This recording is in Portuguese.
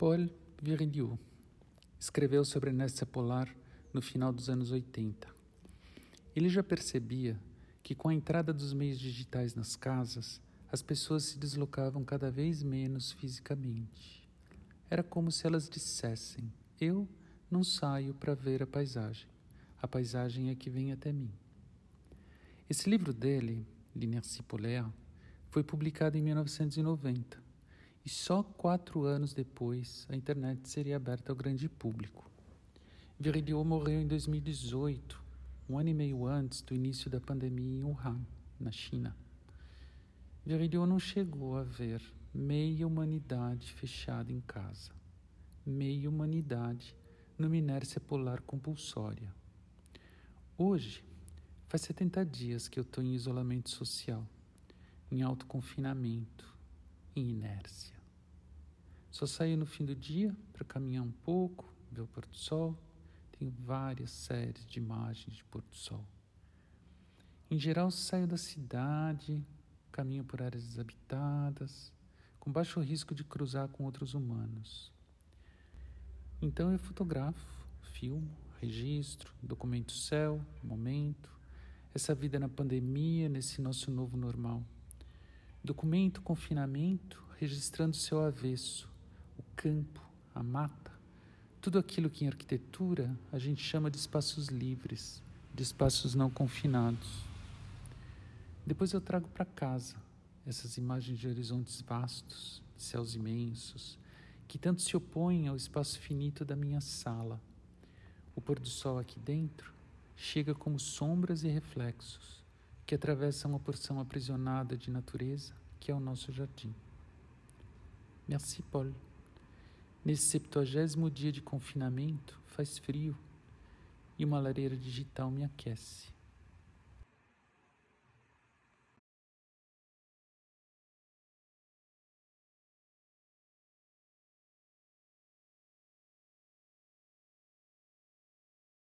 Paul Virilio escreveu sobre a inércia polar no final dos anos 80. Ele já percebia que com a entrada dos meios digitais nas casas, as pessoas se deslocavam cada vez menos fisicamente. Era como se elas dissessem: Eu não saio para ver a paisagem, a paisagem é que vem até mim. Esse livro dele, L'Inertie Polaire, foi publicado em 1990 e só quatro anos depois a internet seria aberta ao grande público. Virilio morreu em 2018, um ano e meio antes do início da pandemia em Wuhan, na China. Virilio não chegou a ver meia humanidade fechada em casa, meia humanidade numa inércia polar compulsória. Hoje, faz 70 dias que eu estou em isolamento social, em autoconfinamento, em inércia. Só saio no fim do dia para caminhar um pouco, ver o pôr do sol. Tenho várias séries de imagens de pôr do sol. Em geral, saio da cidade, caminho por áreas desabitadas, com baixo risco de cruzar com outros humanos. Então eu fotografo, filmo, registro, documento céu, momento, essa vida na pandemia, nesse nosso novo normal. Documento confinamento, registrando seu avesso, o campo, a mata, tudo aquilo que em arquitetura a gente chama de espaços livres, de espaços não confinados. Depois eu trago para casa essas imagens de horizontes vastos, de céus imensos, que tanto se opõem ao espaço finito da minha sala. O pôr do sol aqui dentro chega como sombras e reflexos que atravessam uma porção aprisionada de natureza que é o nosso jardim. Merci, Paul. Nesse septuagésimo dia de confinamento, faz frio e uma lareira digital me aquece.